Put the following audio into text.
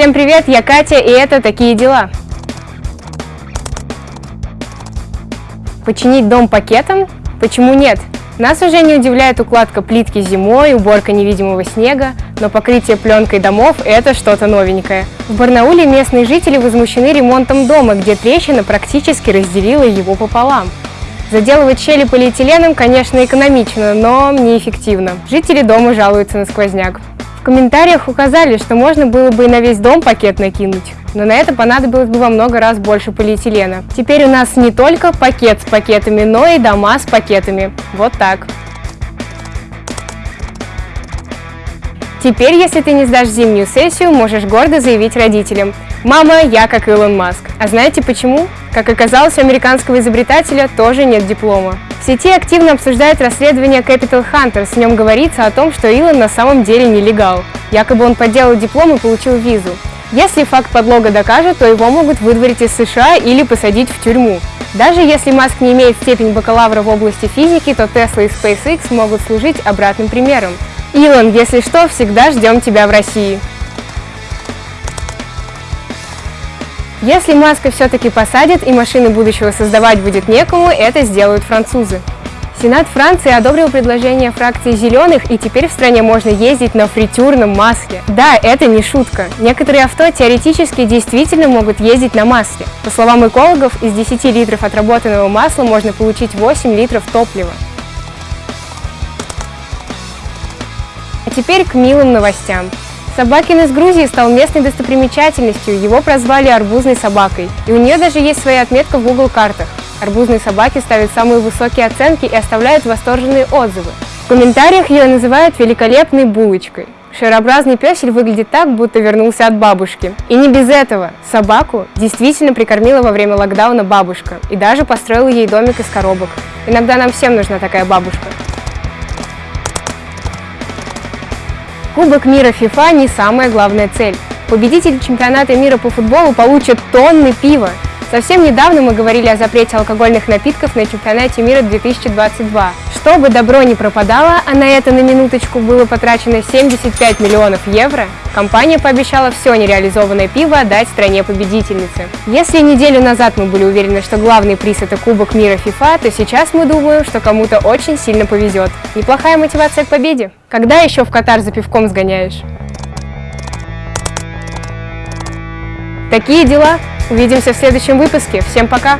Всем привет, я Катя, и это «Такие дела». Починить дом пакетом? Почему нет? Нас уже не удивляет укладка плитки зимой, уборка невидимого снега, но покрытие пленкой домов – это что-то новенькое. В Барнауле местные жители возмущены ремонтом дома, где трещина практически разделила его пополам. Заделывать щели полиэтиленом, конечно, экономично, но неэффективно. Жители дома жалуются на сквозняк. В комментариях указали, что можно было бы и на весь дом пакет накинуть, но на это понадобилось бы во много раз больше полиэтилена. Теперь у нас не только пакет с пакетами, но и дома с пакетами. Вот так. Теперь, если ты не сдашь зимнюю сессию, можешь гордо заявить родителям «Мама, я как Илон Маск». А знаете почему? Как оказалось, у американского изобретателя тоже нет диплома. В сети активно обсуждают расследование Capital Hunters. В нем говорится о том, что Илон на самом деле нелегал. Якобы он подделал диплом и получил визу. Если факт подлога докажет, то его могут выдворить из США или посадить в тюрьму. Даже если Маск не имеет степень бакалавра в области физики, то Tesla и SpaceX могут служить обратным примером. Илон, если что, всегда ждем тебя в России. Если Маска все-таки посадят и машины будущего создавать будет некому, это сделают французы. Сенат Франции одобрил предложение фракции «Зеленых», и теперь в стране можно ездить на фритюрном масле. Да, это не шутка. Некоторые авто теоретически действительно могут ездить на масле. По словам экологов, из 10 литров отработанного масла можно получить 8 литров топлива. А теперь к милым новостям. Собакин из Грузии стал местной достопримечательностью, его прозвали арбузной собакой. И у нее даже есть своя отметка в Google картах. Арбузные собаки ставят самые высокие оценки и оставляют восторженные отзывы. В комментариях ее называют великолепной булочкой. Шарообразный песель выглядит так, будто вернулся от бабушки. И не без этого. Собаку действительно прикормила во время локдауна бабушка и даже построила ей домик из коробок. Иногда нам всем нужна такая бабушка. Кубок мира FIFA не самая главная цель. Победитель чемпионата мира по футболу получит тонны пива. Совсем недавно мы говорили о запрете алкогольных напитков на чемпионате мира 2022. Чтобы добро не пропадало, а на это на минуточку было потрачено 75 миллионов евро, компания пообещала все нереализованное пиво отдать стране-победительнице. Если неделю назад мы были уверены, что главный приз это Кубок мира FIFA, то сейчас мы думаем, что кому-то очень сильно повезет. Неплохая мотивация к победе. Когда еще в Катар за пивком сгоняешь? Такие дела. Увидимся в следующем выпуске. Всем пока!